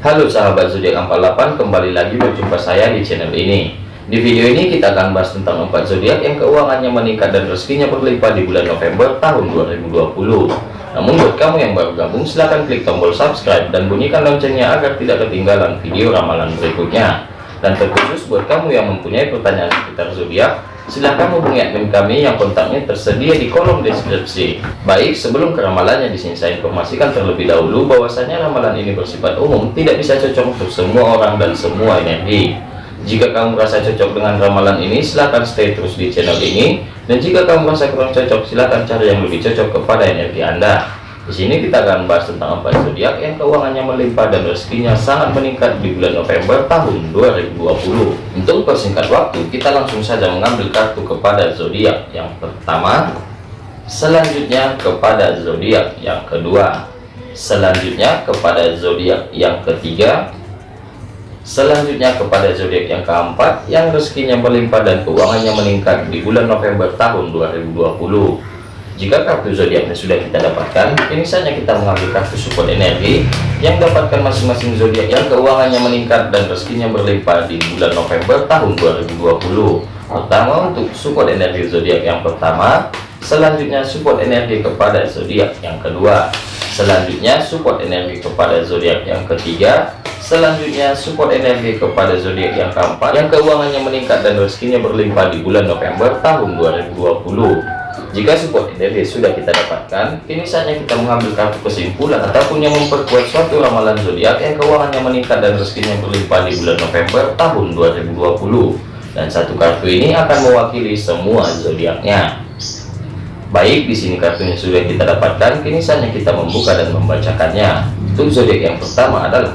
Halo sahabat zodiak 48 kembali lagi berjumpa saya di channel ini. Di video ini kita akan bahas tentang empat zodiak yang keuangannya meningkat dan rezekinya berlimpah di bulan November tahun 2020 namun buat kamu yang baru gabung silahkan klik tombol subscribe dan bunyikan loncengnya agar tidak ketinggalan video ramalan berikutnya dan terkhusus buat kamu yang mempunyai pertanyaan seputar zodiak silahkan hubungi admin kami yang kontaknya tersedia di kolom deskripsi. Baik, sebelum ke ramalannya di sini saya informasikan terlebih dahulu bahwasanya ramalan ini bersifat umum, tidak bisa cocok untuk semua orang dan semua energi. Jika kamu merasa cocok dengan ramalan ini, silahkan stay terus di channel ini. Dan jika kamu merasa kurang cocok, silahkan cari yang lebih cocok kepada energi Anda. Di sini kita akan bahas tentang empat zodiak yang keuangannya melimpah dan rezekinya sangat meningkat di bulan November tahun 2020. Untuk persingkat waktu, kita langsung saja mengambil kartu kepada zodiak. Yang pertama, selanjutnya kepada zodiak yang kedua, selanjutnya kepada zodiak yang ketiga, selanjutnya kepada zodiak yang keempat yang rezekinya melimpah dan keuangannya meningkat di bulan November tahun 2020 jika kartu zodiaknya sudah kita dapatkan, ini saja kita mengambil kartu support energi yang dapatkan masing-masing zodiak yang keuangannya meningkat dan rezekinya berlimpah di bulan November tahun 2020. Pertama untuk support energi zodiak yang pertama, selanjutnya support energi kepada zodiak yang kedua, selanjutnya support energi kepada zodiak yang ketiga, selanjutnya support energi kepada zodiak yang keempat yang keuangannya meningkat dan rezekinya berlimpah di bulan November tahun 2020 jika support energi sudah kita dapatkan, kini saatnya kita mengambil kartu kesimpulan ataupun yang memperkuat suatu ramalan zodiak yang keuangannya meningkat dan rezekinya berlimpah di bulan November tahun 2020. Dan satu kartu ini akan mewakili semua zodiaknya. Baik, di sini kartunya sudah kita dapatkan, kini saatnya kita membuka dan membacakannya. Untuk zodiak yang pertama adalah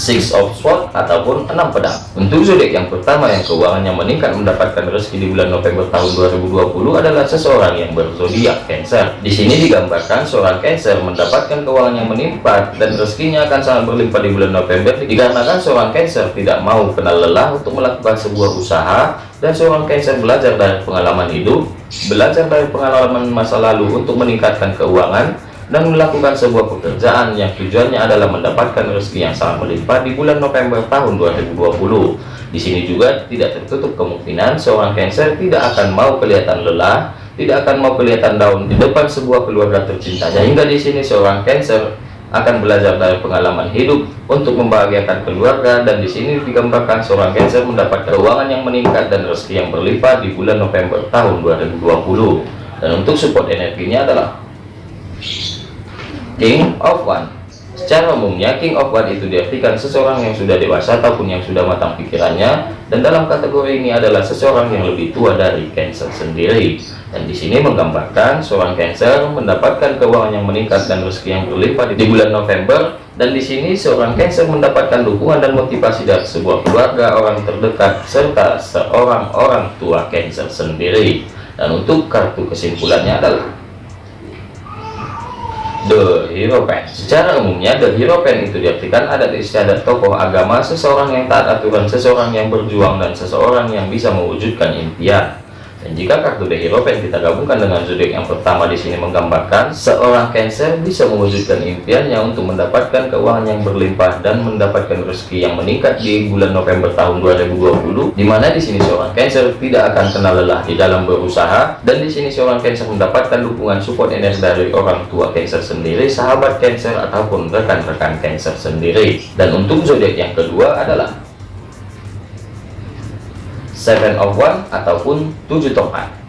Six of Swords ataupun enam pedang. Untuk zodiak yang pertama yang keuangannya meningkat mendapatkan rezeki di bulan November tahun 2020 adalah seseorang yang berzodiak Cancer. Di sini digambarkan seorang Cancer mendapatkan keuangan yang menimpa dan rezekinya akan sangat berlimpah di bulan November dikarenakan seorang Cancer tidak mau kenal lelah untuk melakukan sebuah usaha dan seorang Cancer belajar dari pengalaman hidup, belajar dari pengalaman masa lalu untuk meningkatkan keuangan dan melakukan sebuah pekerjaan yang tujuannya adalah mendapatkan rezeki yang sangat melimpah di bulan November tahun 2020. Di sini juga tidak tertutup kemungkinan seorang Cancer tidak akan mau kelihatan lelah, tidak akan mau kelihatan down di depan sebuah keluarga tercintanya. Hingga di sini seorang Cancer akan belajar dari pengalaman hidup untuk membahagiakan keluarga dan di sini digambarkan seorang Cancer mendapat keuangan yang meningkat dan rezeki yang berlimpah di bulan November tahun 2020. Dan untuk support energinya adalah King of One. Secara umumnya King of One itu diartikan seseorang yang sudah dewasa ataupun yang sudah matang pikirannya dan dalam kategori ini adalah seseorang yang lebih tua dari Cancer sendiri. Dan di sini menggambarkan seorang Cancer mendapatkan keuangan yang meningkat dan rezeki yang berlimpah di bulan November dan di sini seorang Cancer mendapatkan dukungan dan motivasi dari sebuah keluarga orang terdekat serta seorang orang tua Cancer sendiri. Dan untuk kartu kesimpulannya adalah The Hero Pen. Secara umumnya, The Hero Pen itu diartikan adat istiadat tokoh agama, seseorang yang taat aturan, seseorang yang berjuang, dan seseorang yang bisa mewujudkan impian. Dan jika kartu The Hierophant kita gabungkan dengan zodiak yang pertama di sini menggambarkan seorang Cancer bisa mewujudkan impiannya untuk mendapatkan keuangan yang berlimpah dan mendapatkan rezeki yang meningkat di bulan November tahun 2020 di mana di sini seorang Cancer tidak akan kenal lelah di dalam berusaha dan di sini seorang Cancer mendapatkan dukungan support energi dari orang tua Cancer sendiri, sahabat Cancer ataupun rekan-rekan Cancer sendiri. Dan untuk zodiak yang kedua adalah seven of one ataupun tujuh tongkat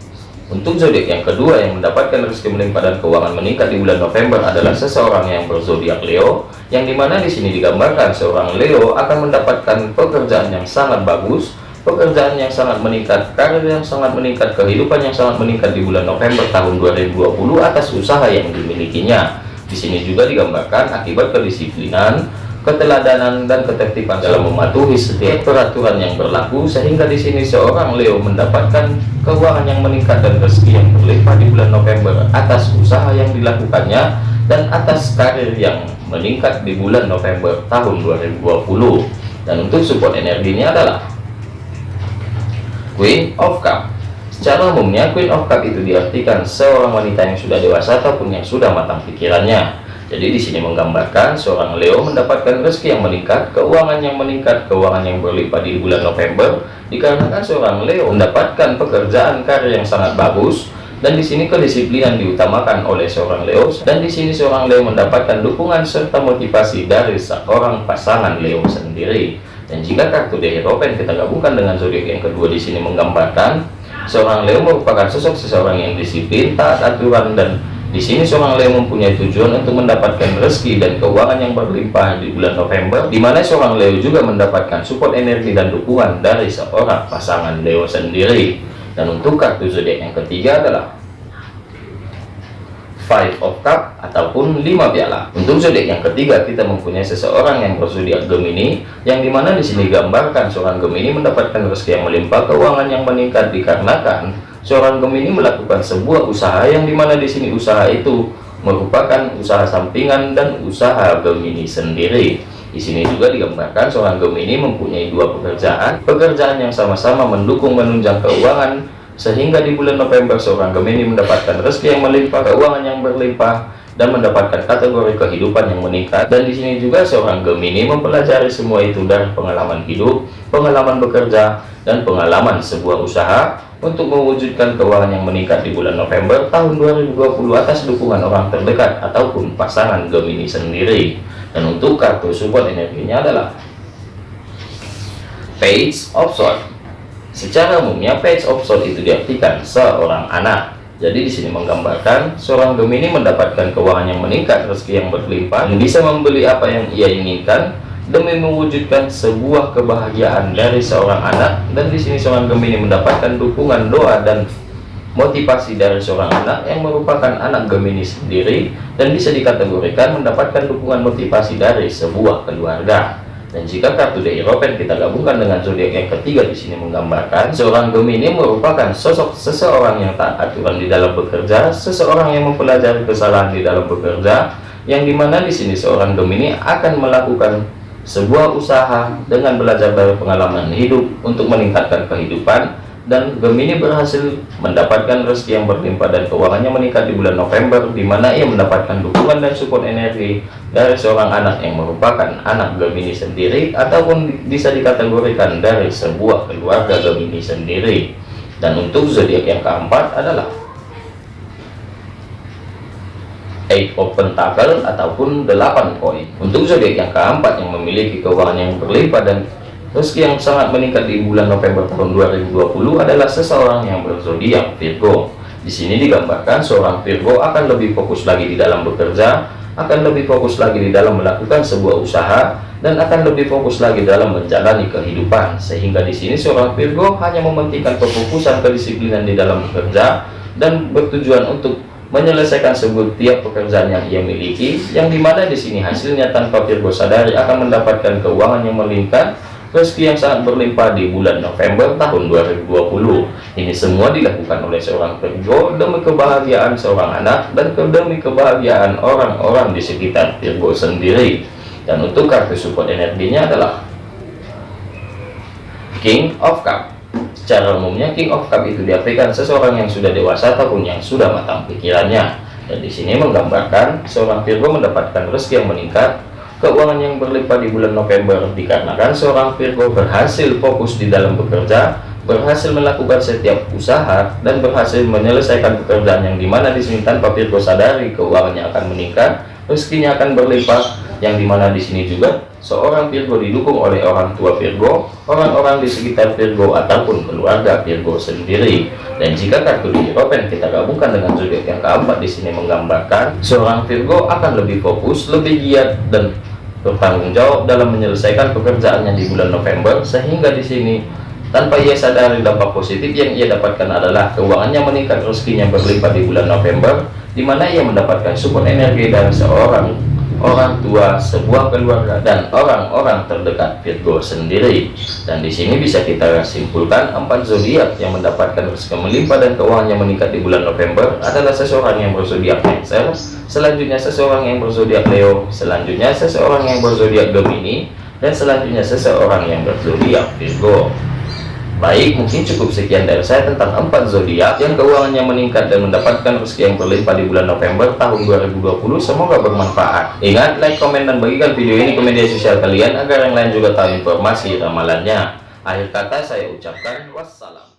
untuk zodiak yang kedua yang mendapatkan rezeki melimpah dan keuangan meningkat di bulan November adalah seseorang yang berzodiak Leo yang di mana di sini digambarkan seorang Leo akan mendapatkan pekerjaan yang sangat bagus pekerjaan yang sangat meningkat karir yang sangat meningkat kehidupan yang sangat meningkat di bulan November tahun 2020 atas usaha yang dimilikinya. Di sini juga digambarkan akibat kedisiplinan keteladanan dan ketertiban dalam mematuhi setiap peraturan yang berlaku sehingga di sini seorang Leo mendapatkan keuangan yang meningkat dan rezeki yang berlimpah di bulan November atas usaha yang dilakukannya dan atas karir yang meningkat di bulan November tahun 2020 dan untuk support energinya adalah Queen of Cup. Secara umumnya Queen of Cup itu diartikan seorang wanita yang sudah dewasa ataupun yang sudah matang pikirannya Jadi di sini menggambarkan seorang Leo mendapatkan rezeki yang meningkat, keuangan yang meningkat, keuangan yang berlimpah di bulan November dikarenakan seorang Leo mendapatkan pekerjaan karir yang sangat bagus dan di sini kedisiplinan diutamakan oleh seorang Leo dan di sini seorang Leo mendapatkan dukungan serta motivasi dari seorang pasangan Leo sendiri. Dan jika kartu The Hierophant kita gabungkan dengan zodiak yang kedua di sini menggambarkan seorang Leo merupakan sosok seseorang yang disiplin, taat aturan dan di sini seorang Leo mempunyai tujuan untuk mendapatkan rezeki dan keuangan yang berlimpah di bulan November, di mana seorang Leo juga mendapatkan support energi dan dukungan dari seorang pasangan Leo sendiri. Dan untuk kartu zodiak yang ketiga adalah Five of Cup ataupun lima piala. Untuk zodiak yang ketiga kita mempunyai seseorang yang berzodiak Gemini, yang di mana di sini gambarkan seorang Gemini mendapatkan rezeki yang melimpah, keuangan yang meningkat dikarenakan seorang Gemini melakukan sebuah usaha yang di mana di sini usaha itu merupakan usaha sampingan dan usaha Gemini sendiri. Di sini juga digambarkan seorang Gemini mempunyai dua pekerjaan, pekerjaan yang sama-sama mendukung menunjang keuangan, sehingga di bulan November seorang Gemini mendapatkan rezeki yang melimpah, keuangan yang berlimpah, dan mendapatkan kategori kehidupan yang meningkat. Dan di sini juga seorang Gemini mempelajari semua itu dari pengalaman hidup, pengalaman bekerja, dan pengalaman sebuah usaha untuk mewujudkan keuangan yang meningkat di bulan November tahun 2020 atas dukungan orang terdekat ataupun pasangan Gemini sendiri. Dan untuk kartu support energinya adalah Page of Swords. Secara umumnya Page of Swords itu diartikan seorang anak. Jadi di sini menggambarkan seorang Gemini mendapatkan keuangan yang meningkat, rezeki yang berlimpah, yang bisa membeli apa yang ia inginkan, demi mewujudkan sebuah kebahagiaan dari seorang anak dan di sini seorang Gemini mendapatkan dukungan doa dan motivasi dari seorang anak yang merupakan anak Gemini sendiri dan bisa dikategorikan mendapatkan dukungan motivasi dari sebuah keluarga. Dan jika kartu The European kita gabungkan dengan zodiak yang ketiga di sini menggambarkan seorang Gemini merupakan sosok seseorang yang tak aturan di dalam bekerja seseorang yang mempelajari kesalahan di dalam bekerja yang di mana di sini seorang Gemini akan melakukan sebuah usaha dengan belajar dari pengalaman hidup untuk meningkatkan kehidupan dan Gemini berhasil mendapatkan rezeki yang berlimpah dan keuangannya meningkat di bulan November di mana ia mendapatkan dukungan dan support energi dari seorang anak yang merupakan anak Gemini sendiri ataupun bisa dikategorikan dari sebuah keluarga Gemini sendiri. Dan untuk zodiak yang keempat adalah eight of pentacle ataupun 8 koin. Untuk zodiak yang keempat yang memiliki keuangan yang berlimpah dan rezeki yang sangat meningkat di bulan November tahun 2020 adalah seseorang yang berzodiak Virgo. Di sini digambarkan seorang Virgo akan lebih fokus lagi di dalam bekerja akan lebih fokus lagi di dalam melakukan sebuah usaha dan akan lebih fokus lagi dalam menjalani kehidupan. Sehingga di sini seorang Virgo hanya mementingkan kefokusan kedisiplinan di dalam bekerja dan bertujuan untuk menyelesaikan setiap pekerjaan yang ia miliki yang di mana di sini hasilnya tanpa Virgo sadari akan mendapatkan keuangan yang meningkat rezeki yang sangat berlimpah di bulan November tahun 2020 ini semua dilakukan oleh seorang Virgo demi kebahagiaan seorang anak dan demi kebahagiaan orang-orang di sekitar Virgo sendiri. Dan untuk kartu support energinya adalah King of Cup Secara umumnya King of Cup itu diartikan seseorang yang sudah dewasa ataupun yang sudah matang pikirannya. Dan di sini menggambarkan seorang Virgo mendapatkan rezeki yang meningkat, keuangan yang berlimpah di bulan November dikarenakan seorang Virgo berhasil fokus di dalam bekerja, berhasil melakukan setiap usaha dan berhasil menyelesaikan pekerjaan yang di mana di sini tanpa Virgo sadari keuangannya akan meningkat, rezekinya akan berlimpah yang di mana di sini juga seorang Virgo didukung oleh orang tua Virgo, orang-orang di sekitar Virgo ataupun keluarga Virgo sendiri. Dan jika kartu Open kita gabungkan dengan zodiak yang keempat di sini menggambarkan seorang Virgo akan lebih fokus, lebih giat dan bertanggung jawab dalam menyelesaikan pekerjaannya di bulan November sehingga di sini tanpa ia sadari dampak positif yang ia dapatkan adalah keuangannya meningkat rezekinya berlimpah di bulan November di mana ia mendapatkan support energi dari seorang orang tua, sebuah keluarga, dan orang-orang terdekat Virgo sendiri. Dan di sini bisa kita simpulkan empat zodiak yang mendapatkan rezeki melimpah dan keuangan yang meningkat di bulan November adalah seseorang yang berzodiak Cancer, selanjutnya seseorang yang berzodiak Leo, selanjutnya seseorang yang berzodiak Gemini, dan selanjutnya seseorang yang berzodiak Virgo. Baik, mungkin cukup sekian dari saya tentang empat zodiak yang keuangannya meningkat dan mendapatkan rezeki yang berlimpah di bulan November tahun 2020. Semoga bermanfaat. Ingat, like, komen, dan bagikan video ini ke media sosial kalian agar yang lain juga tahu informasi ramalannya. Akhir kata saya ucapkan wassalam.